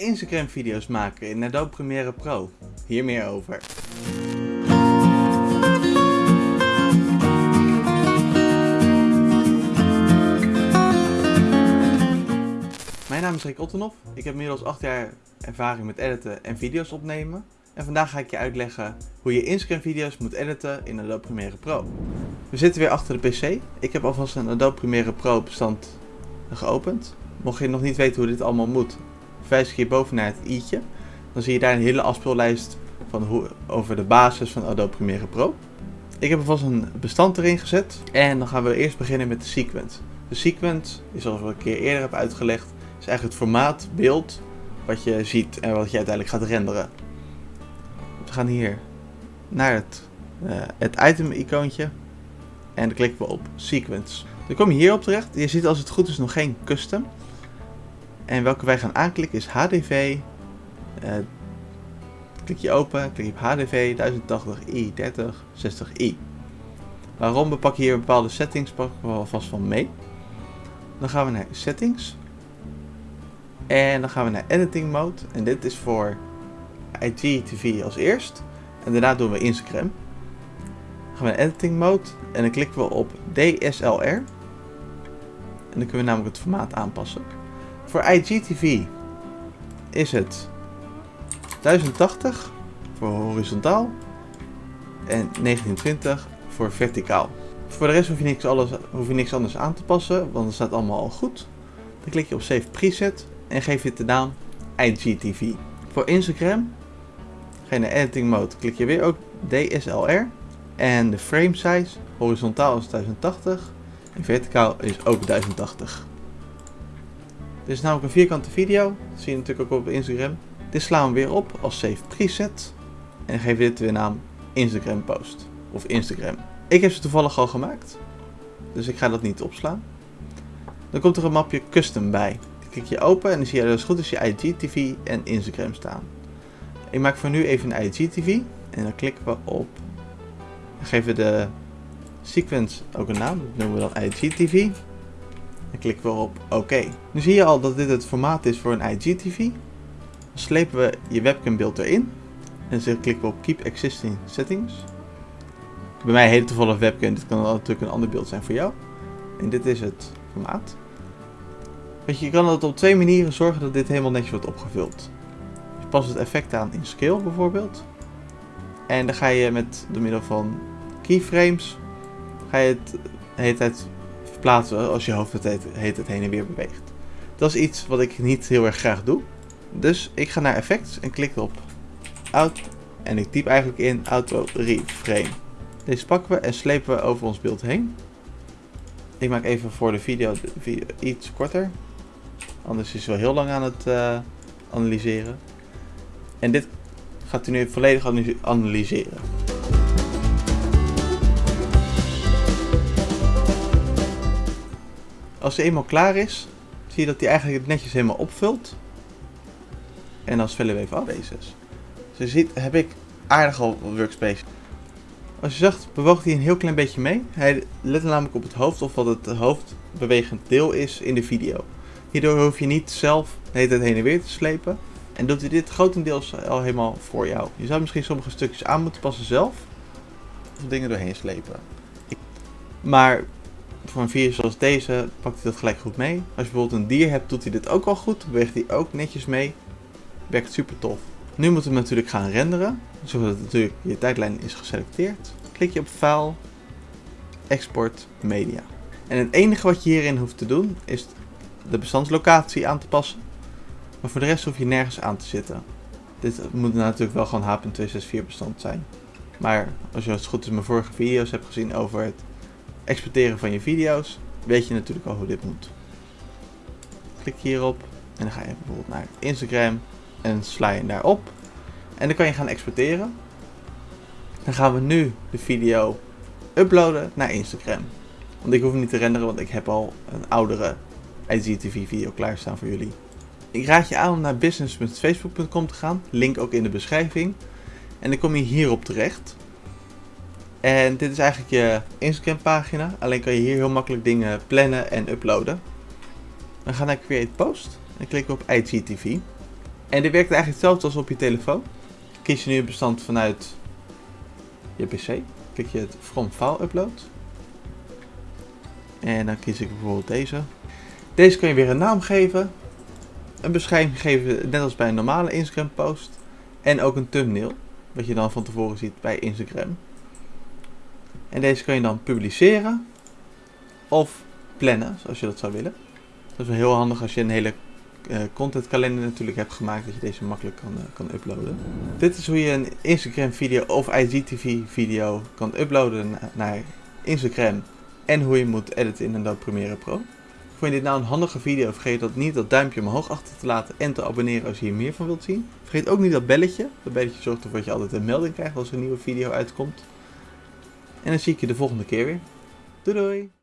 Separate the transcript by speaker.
Speaker 1: Instagram video's maken in Adobe Premiere Pro. Hier meer over. Mijn naam is Rick Ottenhoff. Ik heb inmiddels 8 jaar ervaring met editen en video's opnemen. En vandaag ga ik je uitleggen hoe je Instagram video's moet editen in Adobe Premiere Pro. We zitten weer achter de PC. Ik heb alvast een Adobe Premiere Pro bestand geopend. Mocht je nog niet weten hoe dit allemaal moet, wijs ik hier boven naar het i'tje. Dan zie je daar een hele afspeellijst van hoe, over de basis van Adobe Premiere Pro. Ik heb alvast een bestand erin gezet. En dan gaan we eerst beginnen met de sequence. De sequence, is zoals ik een keer eerder heb uitgelegd, is eigenlijk het formaat beeld wat je ziet en wat je uiteindelijk gaat renderen. We gaan hier naar het, uh, het item icoontje en dan klikken we op sequence. Dan kom je hierop terecht. Je ziet als het goed is nog geen custom. En welke wij gaan aanklikken is HDV. Uh, eh, klik je open, klik je op HDV 1080i 3060i. Waarom? We pakken hier bepaalde settings, pakken we alvast van mee. Dan gaan we naar settings. En dan gaan we naar editing mode. En dit is voor IGTV als eerst. En daarna doen we Instagram. Dan gaan we naar editing mode. En dan klikken we op DSLR. En dan kunnen we namelijk het formaat aanpassen. Voor IGTV is het 1080 voor horizontaal en 1920 voor verticaal. Voor de rest hoef je, niks alles, hoef je niks anders aan te passen, want het staat allemaal al goed. Dan klik je op Save Preset en geef je de naam IGTV. Voor Instagram ga je naar Editing Mode, klik je weer ook DSLR. En de frame size, horizontaal is 1080 en verticaal is ook 1080. Dit is namelijk een vierkante video, dat zie je natuurlijk ook op Instagram. Dit slaan we weer op als Save Preset en geef dit weer naam Instagram Post of Instagram. Ik heb ze toevallig al gemaakt, dus ik ga dat niet opslaan. Dan komt er een mapje Custom bij. Klik je open en dan zie je als goed is je IGTV en Instagram staan. Ik maak voor nu even een IGTV en dan klikken we op. Dan geven we de sequence ook een naam, dat noemen we dan IGTV. Klikken we op OK. Nu zie je al dat dit het formaat is voor een IGTV. Dan slepen we je webcambeeld erin. En dan klikken we op Keep Existing Settings. Bij mij heet het toevallig webcam, dit kan natuurlijk een ander beeld zijn voor jou. En dit is het formaat. Weet je, je kan het op twee manieren zorgen dat dit helemaal netjes wordt opgevuld. Je past het effect aan in Scale bijvoorbeeld. En dan ga je met door middel van keyframes, ga je het de hele tijd verplaatsen als je hoofd het heet het heen en weer beweegt. Dat is iets wat ik niet heel erg graag doe. Dus ik ga naar effects en klik op out en ik typ eigenlijk in auto reframe. Deze pakken we en slepen we over ons beeld heen. Ik maak even voor de video, de video iets korter. Anders is het wel heel lang aan het uh, analyseren. En dit gaat u nu volledig analyseren. Als hij eenmaal klaar is, zie je dat hij eigenlijk het netjes helemaal opvult. En dan vullen we even af. Deze. Dus je ziet, heb ik aardig al workspace. Als je zegt, bewoog hij een heel klein beetje mee. Hij let namelijk op het hoofd of wat het hoofdbewegend deel is in de video. Hierdoor hoef je niet zelf de hele tijd heen en weer te slepen. En doet hij dit grotendeels al helemaal voor jou. Je zou misschien sommige stukjes aan moeten passen zelf. Of dingen doorheen slepen. Maar voor een video zoals deze pakt hij dat gelijk goed mee. Als je bijvoorbeeld een dier hebt, doet hij dit ook al goed. Beweegt hij ook netjes mee. Werkt super tof. Nu moeten we natuurlijk gaan renderen. Zodat natuurlijk je tijdlijn is geselecteerd. Klik je op File, Export, Media. En het enige wat je hierin hoeft te doen is de bestandslocatie aan te passen. Maar voor de rest hoef je nergens aan te zitten. Dit moet natuurlijk wel gewoon H.264 bestand zijn. Maar als je het goed is mijn vorige video's hebt gezien over het exporteren van je video's, weet je natuurlijk al hoe dit moet. Klik hierop en dan ga je bijvoorbeeld naar Instagram en sla je daarop. En dan kan je gaan exporteren. Dan gaan we nu de video uploaden naar Instagram. Want ik hoef niet te renderen, want ik heb al een oudere IGTV video klaarstaan voor jullie. Ik raad je aan om naar business.facebook.com te gaan, link ook in de beschrijving. En dan kom je hierop terecht. En dit is eigenlijk je Instagram pagina. Alleen kan je hier heel makkelijk dingen plannen en uploaden. Dan ga naar Create Post en klik op IGTV. En dit werkt eigenlijk hetzelfde als op je telefoon. Kies je nu een bestand vanuit je PC. Klik je het From File Upload. En dan kies ik bijvoorbeeld deze. Deze kan je weer een naam geven. Een beschrijving geven, net als bij een normale Instagram post. En ook een thumbnail. Wat je dan van tevoren ziet bij Instagram. En deze kan je dan publiceren. Of plannen, zoals je dat zou willen. Dat is wel heel handig als je een hele uh, contentkalender natuurlijk hebt gemaakt. Dat je deze makkelijk kan, uh, kan uploaden. Dit is hoe je een Instagram video of IGTV video kan uploaden naar Instagram. En hoe je moet editen in Adobe Premiere Pro. Vond je dit nou een handige video? Vergeet dat niet dat duimpje omhoog achter te laten en te abonneren als je hier meer van wilt zien. Vergeet ook niet dat belletje. Dat belletje zorgt ervoor dat je altijd een melding krijgt als er een nieuwe video uitkomt. En dan zie ik je de volgende keer weer. Doei doei!